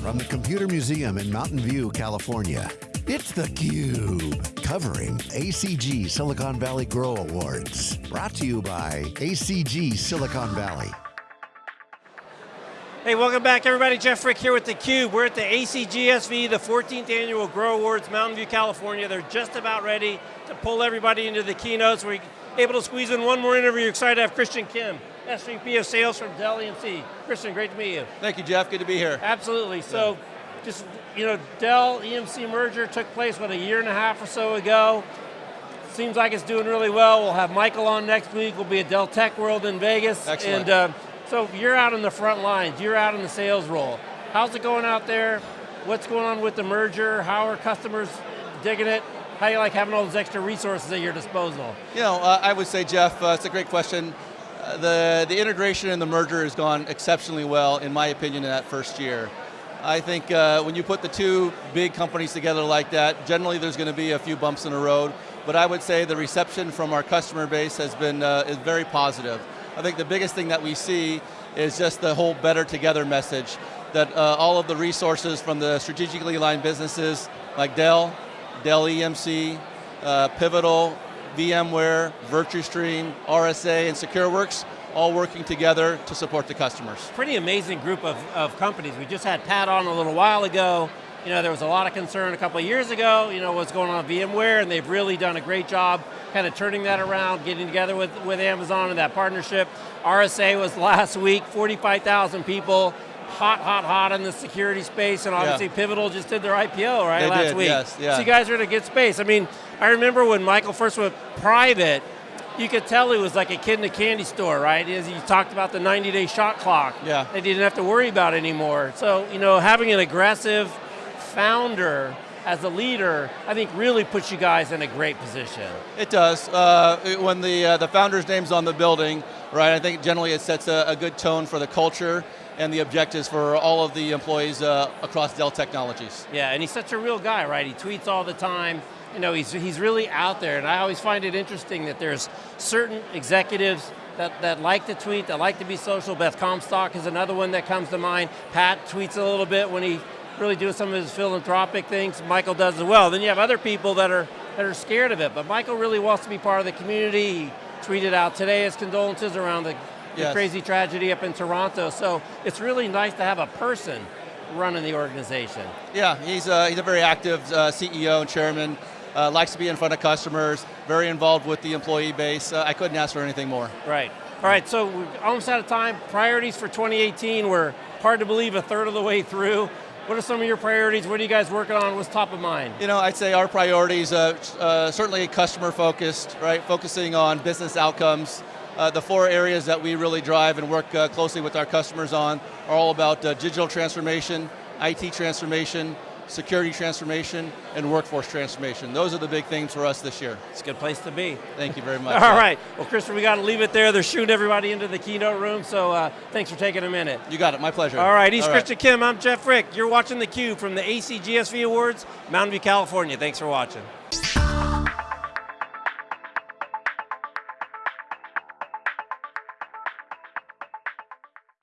from the Computer Museum in Mountain View, California. It's theCUBE, covering ACG Silicon Valley Grow Awards. Brought to you by ACG Silicon Valley. Hey, welcome back everybody. Jeff Frick here with theCUBE. We're at the ACGSV, the 14th Annual Grow Awards, Mountain View, California. They're just about ready to pull everybody into the keynotes. We're able to squeeze in one more interview. Excited to have Christian Kim, SVP of Sales from Dell EMC. Christian, great to meet you. Thank you, Jeff. Good to be here. Absolutely. So, just you know, Dell EMC merger took place what a year and a half or so ago. Seems like it's doing really well. We'll have Michael on next week. We'll be at Dell Tech World in Vegas. Excellent. And uh, so you're out in the front lines. You're out in the sales role. How's it going out there? What's going on with the merger? How are customers digging it? How do you like having all those extra resources at your disposal? You know, uh, I would say, Jeff, uh, it's a great question. The, the integration and the merger has gone exceptionally well, in my opinion, in that first year. I think uh, when you put the two big companies together like that, generally there's going to be a few bumps in the road, but I would say the reception from our customer base has been uh, is very positive. I think the biggest thing that we see is just the whole better together message, that uh, all of the resources from the strategically aligned businesses like Dell, Dell EMC, uh, Pivotal, VMware, VirtuStream, RSA, and SecureWorks, all working together to support the customers. Pretty amazing group of, of companies. We just had Pat on a little while ago. You know, there was a lot of concern a couple of years ago, you know, what's going on with VMware, and they've really done a great job kind of turning that around, getting together with, with Amazon and that partnership. RSA was last week, 45,000 people, hot, hot, hot in the security space, and obviously Yeah. Pivotal just did their IPO, right, They last did, week. yes, yeah. So you guys are in a good space. I mean, I remember when Michael first went private, you could tell he was like a kid in a candy store, right? As he talked about the 90-day shot clock. Yeah. That he didn't have to worry about anymore. So, you know, having an aggressive founder as a leader, I think really puts you guys in a great position. It does. Uh, when the, uh, the founder's name's on the building, right, I think generally it sets a, a good tone for the culture and the objectives for all of the employees uh, across Dell Technologies. Yeah, and he's such a real guy, right? He tweets all the time. You know, he's, he's really out there, and I always find it interesting that there's certain executives that, that like to tweet, that like to be social. Beth Comstock is another one that comes to mind. Pat tweets a little bit when he really doing some of his philanthropic things. Michael does as well. Then you have other people that are, that are scared of it, but Michael really wants to be part of the community. Tweeted out today his condolences around the, the crazy tragedy up in Toronto. So it's really nice to have a person running the organization. Yeah, he's a, he's a very active uh, CEO and chairman, uh, likes to be in front of customers, very involved with the employee base. Uh, I couldn't ask for anything more. Right. All right, so we're almost out of time. Priorities for 2018, we're hard to believe a third of the way through. What are some of your priorities? What are you guys working on? What's top of mind? You know, I'd say our priorities, uh, uh, certainly customer focused, right? Focusing on business outcomes. Uh, the four areas that we really drive and work uh, closely with our customers on are all about uh, digital transformation, IT transformation, security transformation, and workforce transformation. Those are the big things for us this year. It's a good place to be. Thank you very much. All right, well Christopher, we got to leave it there. They're shooting everybody into the keynote room, so uh, thanks for taking a minute. You got it, my pleasure. All right, he's All right. Christian Kim, I'm Jeff Frick. You're watching theCUBE from the ACGSV Awards, Mountain View, California. Thanks for watching.